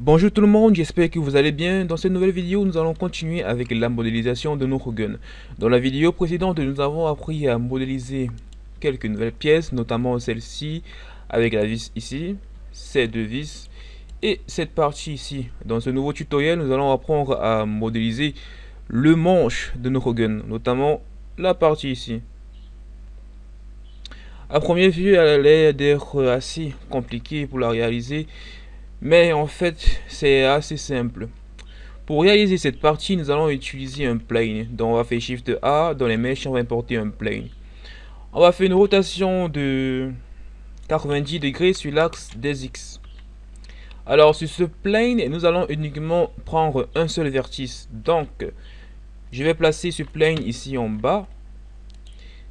Bonjour tout le monde, j'espère que vous allez bien. Dans cette nouvelle vidéo, nous allons continuer avec la modélisation de notre gun. Dans la vidéo précédente, nous avons appris à modéliser quelques nouvelles pièces, notamment celle-ci avec la vis ici, ces deux vis et cette partie ici. Dans ce nouveau tutoriel, nous allons apprendre à modéliser le manche de notre gun, notamment la partie ici. À première vue, elle a l'air d'être assez compliquée pour la réaliser, mais en fait, c'est assez simple. Pour réaliser cette partie, nous allons utiliser un plane. Donc on va faire Shift A, dans les mèches, on va importer un plane. On va faire une rotation de 90 degrés sur l'axe des X. Alors sur ce plane, nous allons uniquement prendre un seul vertice. Donc, je vais placer ce plane ici en bas.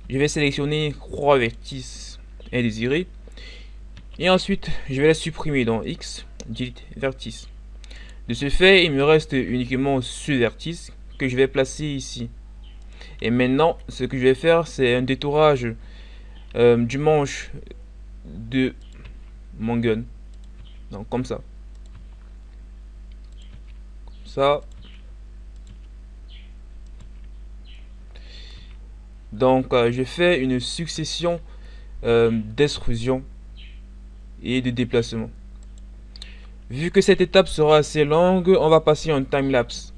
Je vais sélectionner trois vertices indésirés. Et ensuite, je vais les supprimer dans X, dit vertice. De ce fait, il me reste uniquement ce vertice que je vais placer ici. Et maintenant, ce que je vais faire, c'est un détourage euh, du manche de mon gun. Donc comme ça. Comme ça. Donc euh, je fais une succession euh, d'extrusion et de déplacement. Vu que cette étape sera assez longue, on va passer en time-lapse.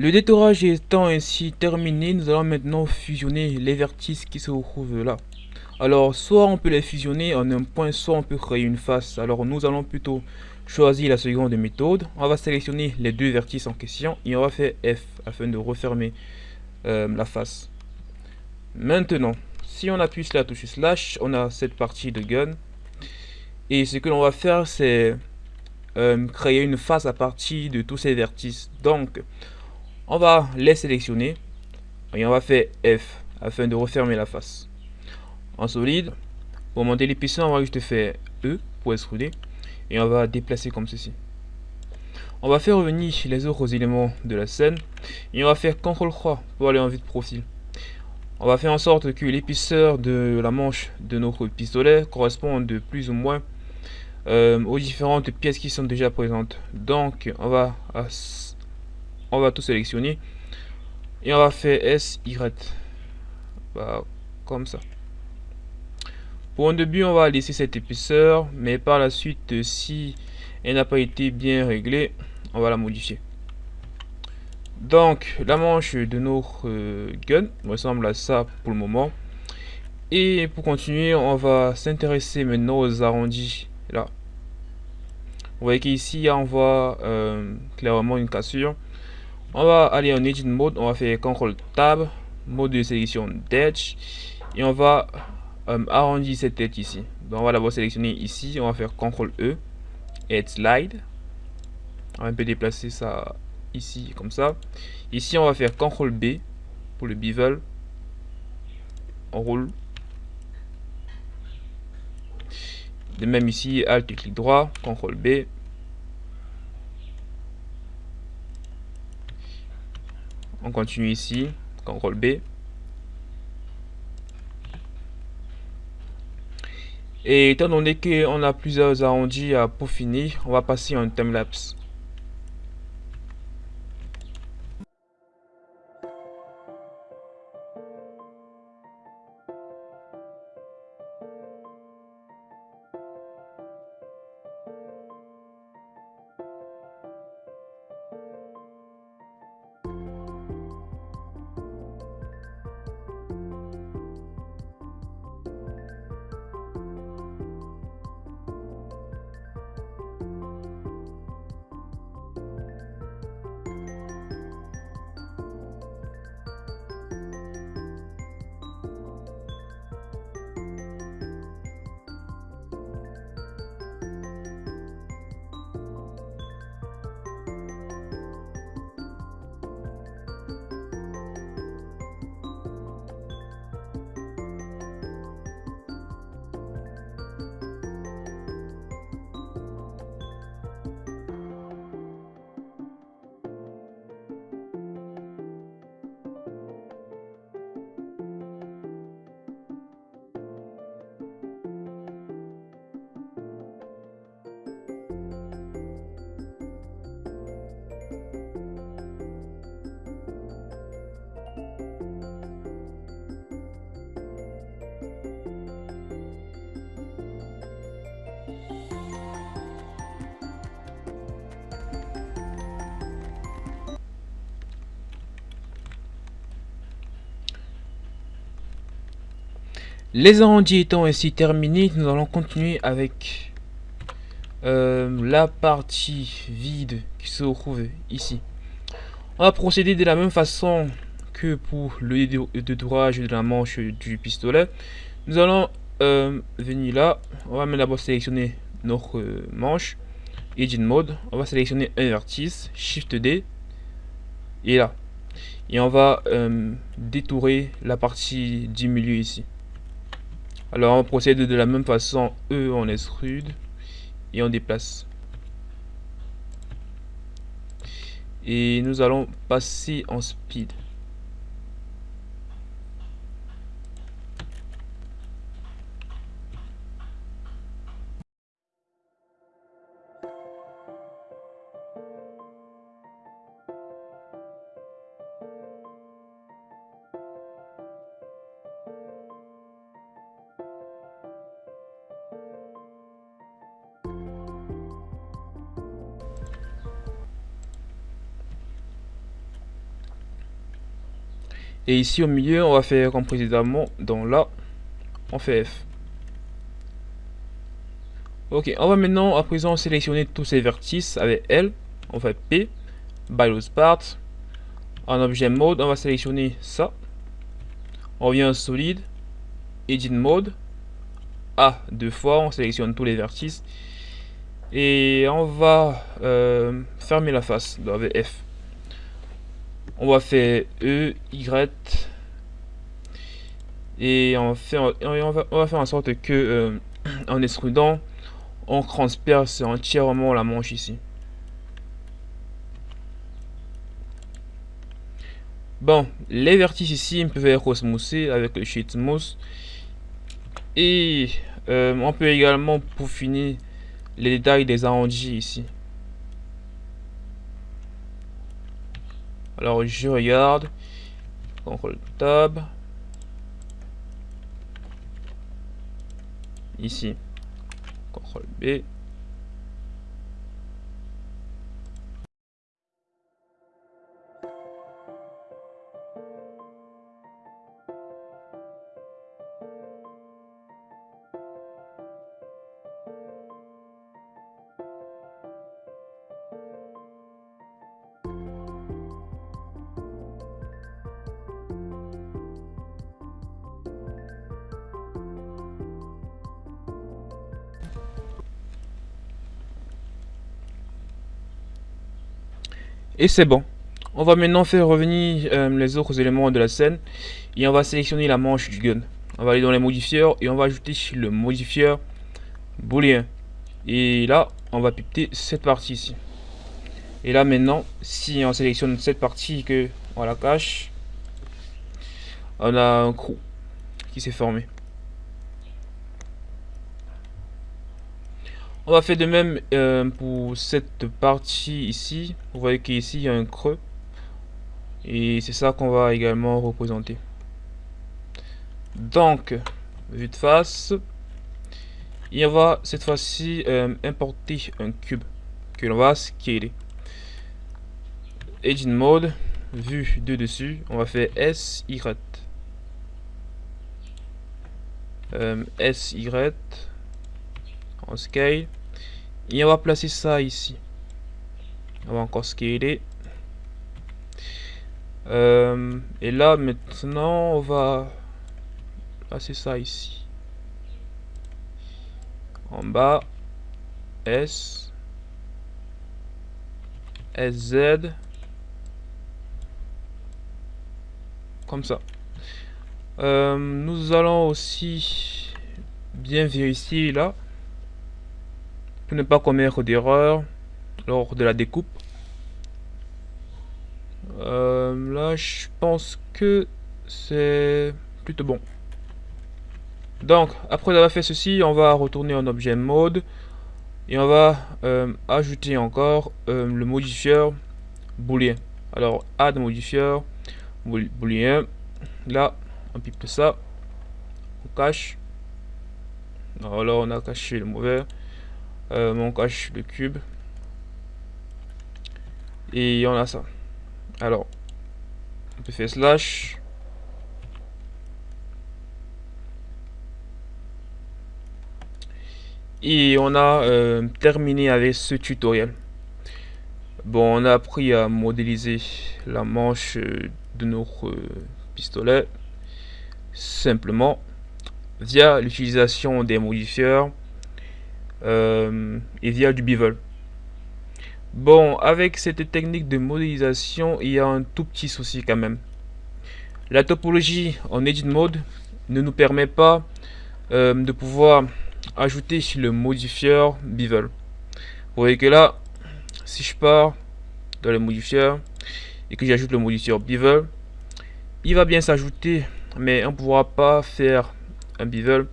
Le détourage étant ainsi terminé, nous allons maintenant fusionner les vertices qui se retrouvent là. Alors, soit on peut les fusionner en un point, soit on peut créer une face. Alors, nous allons plutôt choisir la seconde méthode. On va sélectionner les deux vertices en question et on va faire F afin de refermer euh, la face. Maintenant, si on appuie sur la touche slash, on a cette partie de gun. Et ce que l'on va faire, c'est euh, créer une face à partir de tous ces vertices. Donc, on va les sélectionner et on va faire F afin de refermer la face. En solide, pour monter l'épaisseur, on va juste faire E pour extruder et on va déplacer comme ceci. On va faire revenir les autres éléments de la scène et on va faire CTRL 3 pour aller en vue de profil. On va faire en sorte que l'épaisseur de la manche de notre pistolet corresponde plus ou moins euh, aux différentes pièces qui sont déjà présentes. Donc on va on va tout sélectionner et on va faire S, Y. Bah, comme ça. Pour un début, on va laisser cette épaisseur, mais par la suite, si elle n'a pas été bien réglée, on va la modifier. Donc, la manche de notre euh, gun ressemble à ça pour le moment. Et pour continuer, on va s'intéresser maintenant aux arrondis. Là. Vous voyez qu'ici, on voit euh, clairement une cassure. On va aller en Edit Mode, on va faire CTRL Tab, mode de sélection d'Edge, et on va euh, arrondir cette tête ici. On va d'abord sélectionner ici, on va faire CTRL E, et Slide. On va un peu déplacer ça ici, comme ça. Ici, on va faire CTRL B pour le bevel. On roule. De même ici, Alt et clic droit, CTRL B, on continue ici, CTRL B. Et étant donné qu'on a plusieurs arrondis à peaufiner, on va passer en timelapse. Les arrondis étant ainsi terminés, nous allons continuer avec euh, la partie vide qui se trouve ici. On va procéder de la même façon que pour le détourage de la manche du pistolet. Nous allons euh, venir là, on va d'abord sélectionner notre manche, Edit Mode, on va sélectionner un vertice, Shift D, et là. Et on va euh, détourer la partie du milieu ici. Alors on procède de la même façon, E on extrude et on déplace. Et nous allons passer en speed. Et ici au milieu, on va faire comme précédemment. Dans là, on fait F. Ok, on va maintenant à présent sélectionner tous ces vertices avec L. On fait P, by part. En objet mode, on va sélectionner ça. On vient en solide, edit mode. A deux fois, on sélectionne tous les vertices. Et on va euh, fermer la face avec F on va faire E, Y et on, va, faire en sorte que euh, en extrudant on transperce entièrement la manche ici. Bon les vertices ici peuvent être osmosés avec le sheet smooth et euh, on peut également peaufiner les détails des arrondis ici Alors je regarde. CTRL Tab. Ici. CTRL B. Et c'est bon. On va maintenant faire revenir euh, les autres éléments de la scène. Et on va sélectionner la manche du gun. On va aller dans les modifieurs et on va ajouter le modifieur booléen. Et là, on va pipeter cette partie ici. Et là maintenant, si on sélectionne cette partie que on la cache, on a un crew qui s'est formé. On va faire de même euh, pour cette partie ici. Vous voyez qu'ici il y a un creux. Et c'est ça qu'on va également représenter. Donc, vue de face. Et on va cette fois-ci euh, importer un cube que l'on va scaler. Edit mode, vue de dessus, on va faire SY. Euh, SY en scale et on va placer ça ici. On va encore scaler. Euh, et là maintenant on va placer ça ici. En bas S SZ comme ça. Euh, nous allons aussi bien vérifier là pour ne pas commettre d'erreur lors de la découpe. Euh, là, je pense que c'est plutôt bon. Donc, après avoir fait ceci, on va retourner en objet mode et on va euh, ajouter encore euh, le modifieur booléen. Alors, add modifieur booléen. Là, on pipe ça, on cache. Alors, on a caché le mauvais euh, on cache le cube. Et on a ça. Alors on peut faire slash. Et on a euh, terminé avec ce tutoriel. Bon, on a appris à modéliser la manche euh, de notre pistolet simplement via l'utilisation des modifieurs euh, et via du bevel. Bon, avec cette technique de modélisation, il y a un tout petit souci quand même. La topologie en edit mode ne nous permet pas euh, de pouvoir ajouter le modifieur bevel. Vous voyez que là, si je pars dans les modifieurs et que j'ajoute le modifieur bevel, il va bien s'ajouter, mais on ne pourra pas faire un bevel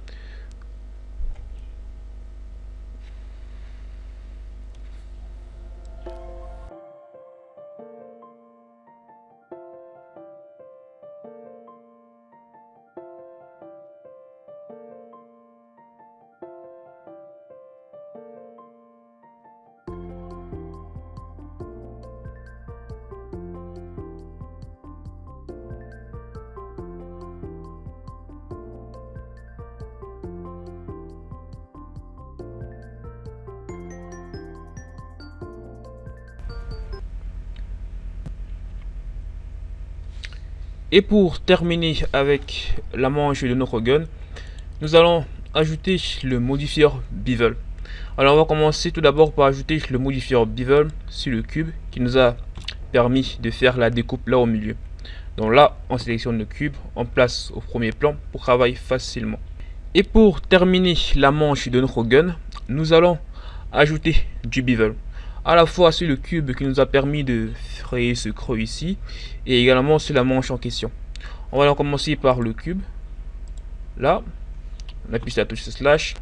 Et pour terminer avec la manche de notre gun, nous allons ajouter le modifieur bevel. Alors on va commencer tout d'abord par ajouter le modifieur bevel sur le cube qui nous a permis de faire la découpe là au milieu. Donc là, on sélectionne le cube, on place au premier plan pour travailler facilement. Et pour terminer la manche de notre gun, nous allons ajouter du bevel à la fois sur le cube qui nous a permis de créer ce creux ici et également sur la manche en question. On va commencer par le cube. Là, on appuie sur la touche slash,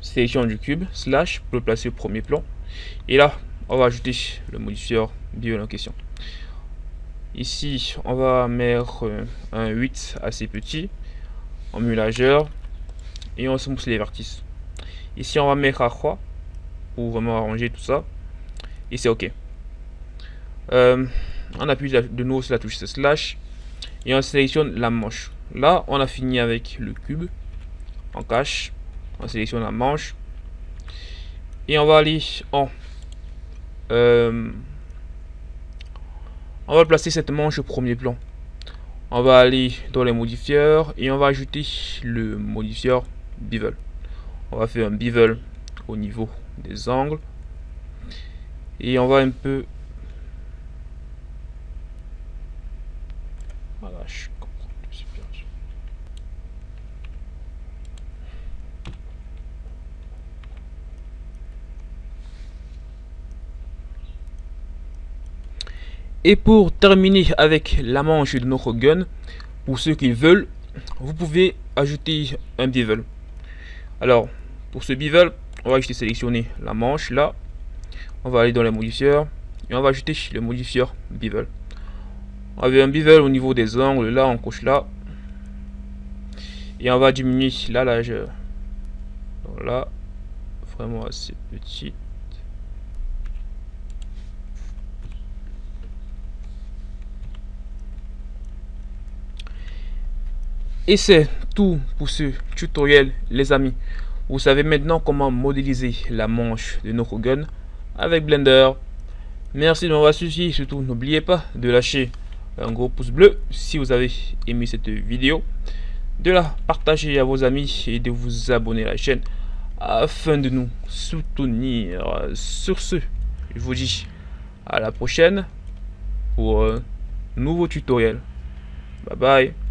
sélection du cube, slash, pour le placer au premier plan. Et là, on va ajouter le modifieur bio en question. Ici, on va mettre un 8 assez petit, en mulageur, et on se mousse les vertices. Ici, on va mettre à croix pour vraiment arranger tout ça. Et c'est OK. Euh, on appuie de nouveau sur la touche slash et on sélectionne la manche. Là, on a fini avec le cube. On cache. On sélectionne la manche. Et on va aller en... Euh, on va placer cette manche au premier plan. On va aller dans les modifieurs et on va ajouter le modifieur bevel. On va faire un bevel au niveau des angles. Et on va un peu. Et pour terminer avec la manche de notre gun, pour ceux qui veulent, vous pouvez ajouter un bevel. Alors, pour ce bevel, on va juste sélectionner la manche là. On va aller dans les modifieurs et on va ajouter le modifieur bevel. On avait un bevel au niveau des angles là on coche là. Et on va diminuer la largeur. Donc là vraiment assez petit et c'est tout pour ce tutoriel les amis vous savez maintenant comment modéliser la manche de notre gun avec Blender. Merci de m'avoir suivi. Surtout, n'oubliez pas de lâcher un gros pouce bleu si vous avez aimé cette vidéo. De la partager à vos amis et de vous abonner à la chaîne afin de nous soutenir. Sur ce, je vous dis à la prochaine pour un nouveau tutoriel. Bye bye.